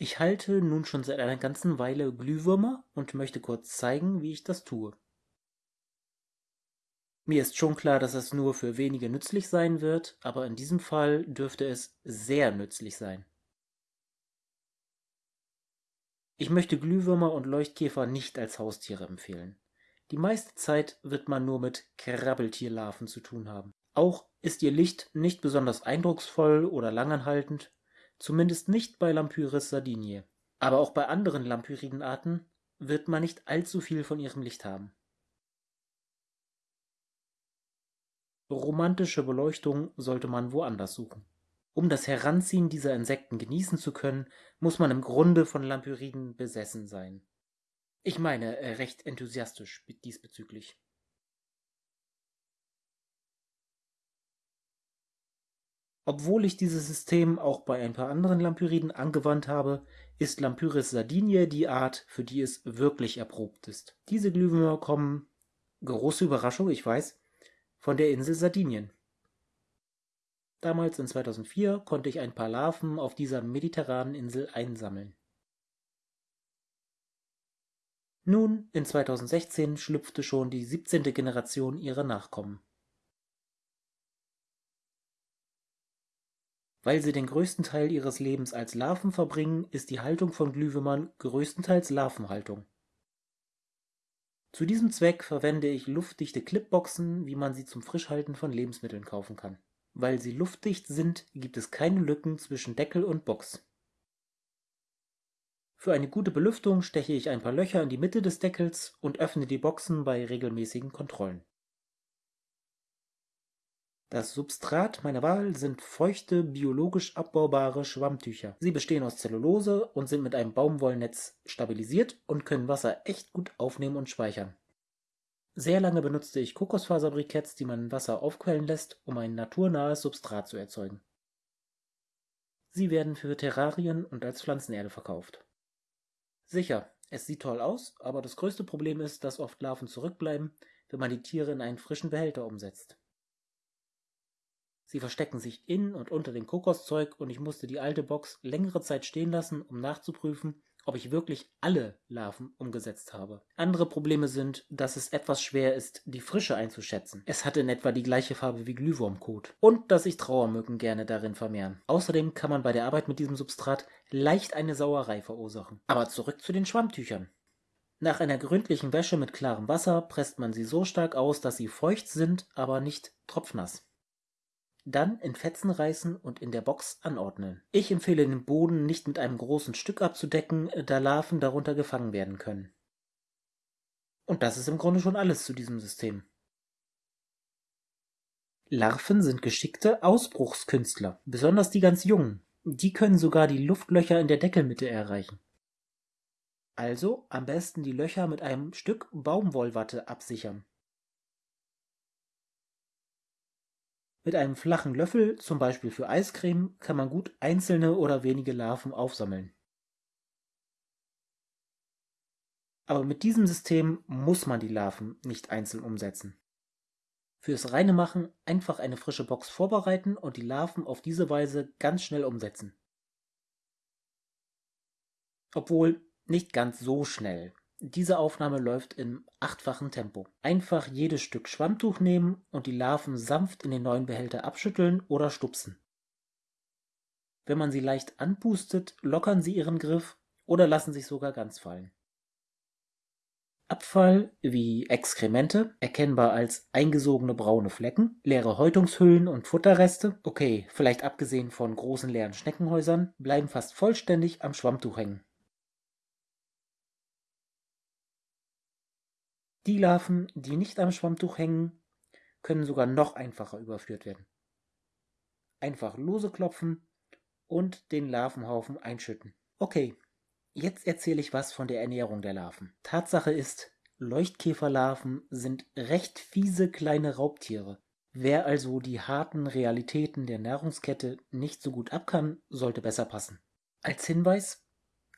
Ich halte nun schon seit einer ganzen Weile Glühwürmer und möchte kurz zeigen, wie ich das tue. Mir ist schon klar, dass es nur für wenige nützlich sein wird, aber in diesem Fall dürfte es sehr nützlich sein. Ich möchte Glühwürmer und Leuchtkäfer nicht als Haustiere empfehlen. Die meiste Zeit wird man nur mit Krabbeltierlarven zu tun haben. Auch ist ihr Licht nicht besonders eindrucksvoll oder langanhaltend zumindest nicht bei Lampyris sardiniae. Aber auch bei anderen Lampyridenarten wird man nicht allzu viel von ihrem Licht haben. Romantische Beleuchtung sollte man woanders suchen. Um das Heranziehen dieser Insekten genießen zu können, muss man im Grunde von Lampyriden besessen sein. Ich meine, äh, recht enthusiastisch diesbezüglich. Obwohl ich dieses System auch bei ein paar anderen Lampyriden angewandt habe, ist Lampyris sardiniae die Art, für die es wirklich erprobt ist. Diese Glühwürmer kommen, große Überraschung, ich weiß, von der Insel Sardinien. Damals in 2004 konnte ich ein paar Larven auf dieser mediterranen Insel einsammeln. Nun, in 2016 schlüpfte schon die 17. Generation ihrer Nachkommen. Weil sie den größten Teil ihres Lebens als Larven verbringen, ist die Haltung von Glühwürmern größtenteils Larvenhaltung. Zu diesem Zweck verwende ich luftdichte Clipboxen, wie man sie zum Frischhalten von Lebensmitteln kaufen kann. Weil sie luftdicht sind, gibt es keine Lücken zwischen Deckel und Box. Für eine gute Belüftung steche ich ein paar Löcher in die Mitte des Deckels und öffne die Boxen bei regelmäßigen Kontrollen. Das Substrat meiner Wahl sind feuchte, biologisch abbaubare Schwammtücher. Sie bestehen aus Zellulose und sind mit einem Baumwollnetz stabilisiert und können Wasser echt gut aufnehmen und speichern. Sehr lange benutzte ich Kokosfaserbriketts, die man Wasser aufquellen lässt, um ein naturnahes Substrat zu erzeugen. Sie werden für Terrarien und als Pflanzenerde verkauft. Sicher, es sieht toll aus, aber das größte Problem ist, dass oft Larven zurückbleiben, wenn man die Tiere in einen frischen Behälter umsetzt. Sie verstecken sich in und unter dem Kokoszeug und ich musste die alte Box längere Zeit stehen lassen, um nachzuprüfen, ob ich wirklich alle Larven umgesetzt habe. Andere Probleme sind, dass es etwas schwer ist, die Frische einzuschätzen. Es hat in etwa die gleiche Farbe wie Glühwurmkot. Und dass sich Trauermücken gerne darin vermehren. Außerdem kann man bei der Arbeit mit diesem Substrat leicht eine Sauerei verursachen. Aber zurück zu den Schwammtüchern. Nach einer gründlichen Wäsche mit klarem Wasser presst man sie so stark aus, dass sie feucht sind, aber nicht tropfnass. Dann in Fetzen reißen und in der Box anordnen. Ich empfehle den Boden nicht mit einem großen Stück abzudecken, da Larven darunter gefangen werden können. Und das ist im Grunde schon alles zu diesem System. Larven sind geschickte Ausbruchskünstler, besonders die ganz jungen. Die können sogar die Luftlöcher in der Deckelmitte erreichen. Also am besten die Löcher mit einem Stück Baumwollwatte absichern. Mit einem flachen Löffel, zum Beispiel für Eiscreme, kann man gut einzelne oder wenige Larven aufsammeln. Aber mit diesem System muss man die Larven nicht einzeln umsetzen. Fürs reine Machen einfach eine frische Box vorbereiten und die Larven auf diese Weise ganz schnell umsetzen. Obwohl nicht ganz so schnell. Diese Aufnahme läuft im achtfachen Tempo. Einfach jedes Stück Schwammtuch nehmen und die Larven sanft in den neuen Behälter abschütteln oder stupsen. Wenn man sie leicht anpustet, lockern sie ihren Griff oder lassen sich sogar ganz fallen. Abfall wie Exkremente, erkennbar als eingesogene braune Flecken, leere Häutungshüllen und Futterreste, okay, vielleicht abgesehen von großen leeren Schneckenhäusern, bleiben fast vollständig am Schwammtuch hängen. Die Larven, die nicht am Schwammtuch hängen, können sogar noch einfacher überführt werden. Einfach lose klopfen und den Larvenhaufen einschütten. Okay, jetzt erzähle ich was von der Ernährung der Larven. Tatsache ist, Leuchtkäferlarven sind recht fiese kleine Raubtiere. Wer also die harten Realitäten der Nahrungskette nicht so gut abkann, sollte besser passen. Als Hinweis,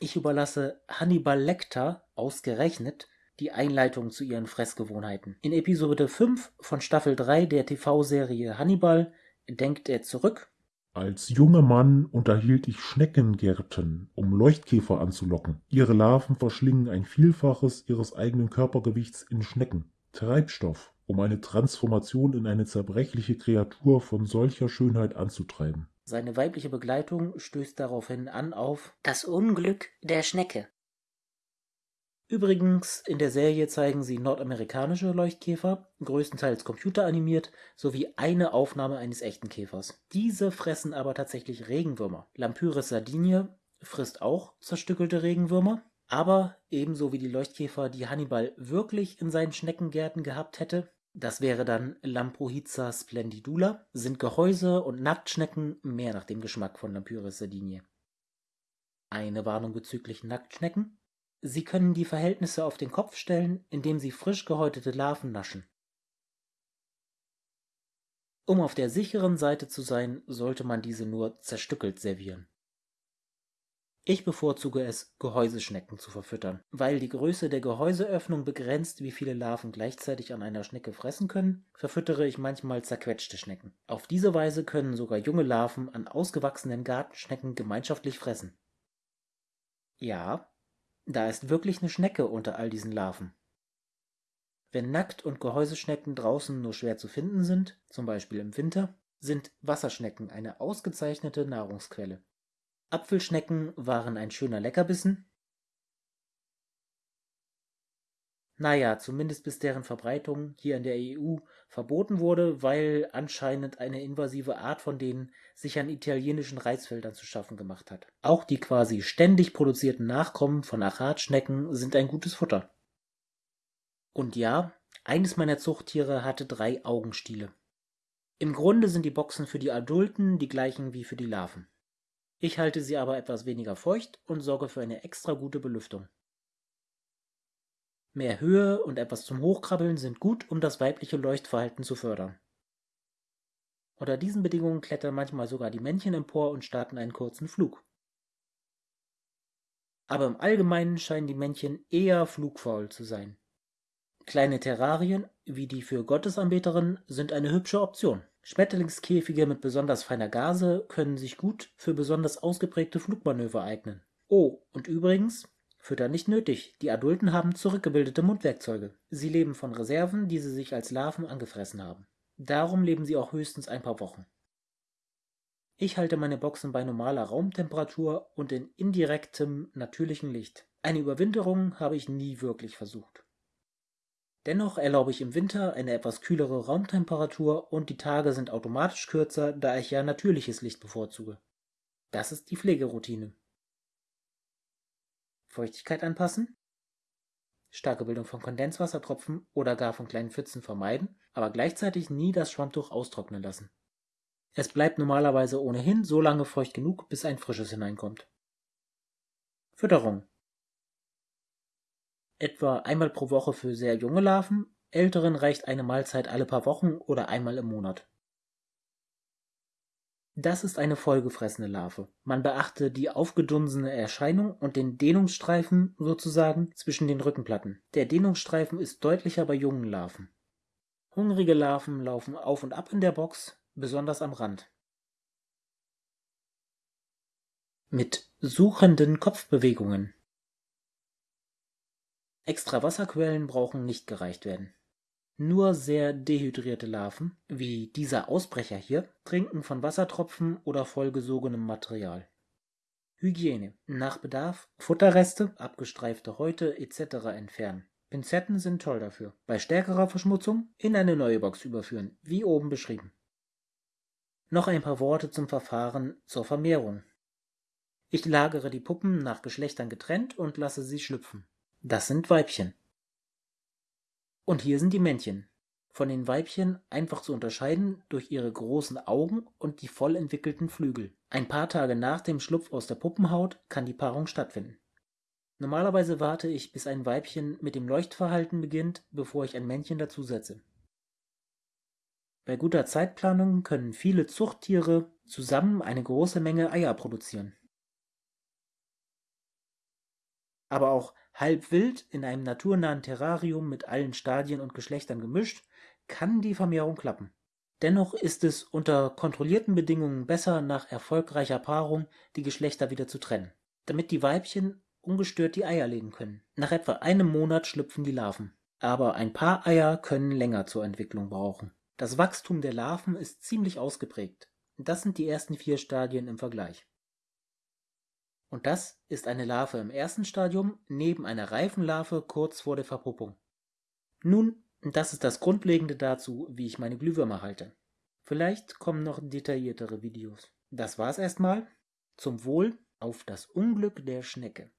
ich überlasse Hannibal Lecter ausgerechnet die Einleitung zu ihren Fressgewohnheiten. In Episode 5 von Staffel 3 der TV-Serie Hannibal denkt er zurück Als junger Mann unterhielt ich Schneckengärten, um Leuchtkäfer anzulocken. Ihre Larven verschlingen ein Vielfaches ihres eigenen Körpergewichts in Schnecken. Treibstoff, um eine Transformation in eine zerbrechliche Kreatur von solcher Schönheit anzutreiben. Seine weibliche Begleitung stößt daraufhin an auf Das Unglück der Schnecke. Übrigens, in der Serie zeigen sie nordamerikanische Leuchtkäfer, größtenteils computeranimiert, sowie eine Aufnahme eines echten Käfers. Diese fressen aber tatsächlich Regenwürmer. Lampyris sardinie frisst auch zerstückelte Regenwürmer, aber ebenso wie die Leuchtkäfer, die Hannibal wirklich in seinen Schneckengärten gehabt hätte, das wäre dann Lamprohiza splendidula, sind Gehäuse und Nacktschnecken mehr nach dem Geschmack von Lampyris sardinie. Eine Warnung bezüglich Nacktschnecken. Sie können die Verhältnisse auf den Kopf stellen, indem sie frisch gehäutete Larven naschen. Um auf der sicheren Seite zu sein, sollte man diese nur zerstückelt servieren. Ich bevorzuge es, Gehäuseschnecken zu verfüttern. Weil die Größe der Gehäuseöffnung begrenzt, wie viele Larven gleichzeitig an einer Schnecke fressen können, verfüttere ich manchmal zerquetschte Schnecken. Auf diese Weise können sogar junge Larven an ausgewachsenen Gartenschnecken gemeinschaftlich fressen. Ja, da ist wirklich eine Schnecke unter all diesen Larven. Wenn Nackt- und Gehäuseschnecken draußen nur schwer zu finden sind, zum Beispiel im Winter, sind Wasserschnecken eine ausgezeichnete Nahrungsquelle. Apfelschnecken waren ein schöner Leckerbissen. Naja, zumindest bis deren Verbreitung hier in der EU verboten wurde, weil anscheinend eine invasive Art von denen sich an italienischen Reisfeldern zu schaffen gemacht hat. Auch die quasi ständig produzierten Nachkommen von Achatschnecken sind ein gutes Futter. Und ja, eines meiner Zuchttiere hatte drei Augenstiele. Im Grunde sind die Boxen für die Adulten die gleichen wie für die Larven. Ich halte sie aber etwas weniger feucht und sorge für eine extra gute Belüftung. Mehr Höhe und etwas zum Hochkrabbeln sind gut, um das weibliche Leuchtverhalten zu fördern. Unter diesen Bedingungen klettern manchmal sogar die Männchen empor und starten einen kurzen Flug. Aber im Allgemeinen scheinen die Männchen eher flugfaul zu sein. Kleine Terrarien, wie die für Gottesanbeterinnen, sind eine hübsche Option. Schmetterlingskäfige mit besonders feiner Gase können sich gut für besonders ausgeprägte Flugmanöver eignen. Oh, und übrigens, Füttern nicht nötig, die Adulten haben zurückgebildete Mundwerkzeuge. Sie leben von Reserven, die sie sich als Larven angefressen haben. Darum leben sie auch höchstens ein paar Wochen. Ich halte meine Boxen bei normaler Raumtemperatur und in indirektem, natürlichem Licht. Eine Überwinterung habe ich nie wirklich versucht. Dennoch erlaube ich im Winter eine etwas kühlere Raumtemperatur und die Tage sind automatisch kürzer, da ich ja natürliches Licht bevorzuge. Das ist die Pflegeroutine. Feuchtigkeit anpassen, starke Bildung von Kondenswassertropfen oder gar von kleinen Pfützen vermeiden, aber gleichzeitig nie das Schwammtuch austrocknen lassen. Es bleibt normalerweise ohnehin so lange feucht genug, bis ein frisches hineinkommt. Fütterung Etwa einmal pro Woche für sehr junge Larven, älteren reicht eine Mahlzeit alle paar Wochen oder einmal im Monat. Das ist eine vollgefressene Larve. Man beachte die aufgedunsene Erscheinung und den Dehnungsstreifen sozusagen zwischen den Rückenplatten. Der Dehnungsstreifen ist deutlicher bei jungen Larven. Hungrige Larven laufen auf und ab in der Box, besonders am Rand. Mit suchenden Kopfbewegungen. Extra Wasserquellen brauchen nicht gereicht werden. Nur sehr dehydrierte Larven, wie dieser Ausbrecher hier, trinken von Wassertropfen oder vollgesogenem Material. Hygiene. Nach Bedarf Futterreste, abgestreifte Häute etc. entfernen. Pinzetten sind toll dafür. Bei stärkerer Verschmutzung in eine neue Box überführen, wie oben beschrieben. Noch ein paar Worte zum Verfahren zur Vermehrung. Ich lagere die Puppen nach Geschlechtern getrennt und lasse sie schlüpfen. Das sind Weibchen. Und hier sind die Männchen. Von den Weibchen einfach zu unterscheiden durch ihre großen Augen und die voll entwickelten Flügel. Ein paar Tage nach dem Schlupf aus der Puppenhaut kann die Paarung stattfinden. Normalerweise warte ich, bis ein Weibchen mit dem Leuchtverhalten beginnt, bevor ich ein Männchen dazusetze. Bei guter Zeitplanung können viele Zuchttiere zusammen eine große Menge Eier produzieren. Aber auch Halb wild in einem naturnahen Terrarium mit allen Stadien und Geschlechtern gemischt, kann die Vermehrung klappen. Dennoch ist es unter kontrollierten Bedingungen besser, nach erfolgreicher Paarung die Geschlechter wieder zu trennen, damit die Weibchen ungestört die Eier legen können. Nach etwa einem Monat schlüpfen die Larven. Aber ein paar Eier können länger zur Entwicklung brauchen. Das Wachstum der Larven ist ziemlich ausgeprägt. Das sind die ersten vier Stadien im Vergleich. Und das ist eine Larve im ersten Stadium neben einer reifen Larve kurz vor der Verpuppung. Nun, das ist das Grundlegende dazu, wie ich meine Glühwürmer halte. Vielleicht kommen noch detailliertere Videos. Das war's erstmal. Zum Wohl auf das Unglück der Schnecke.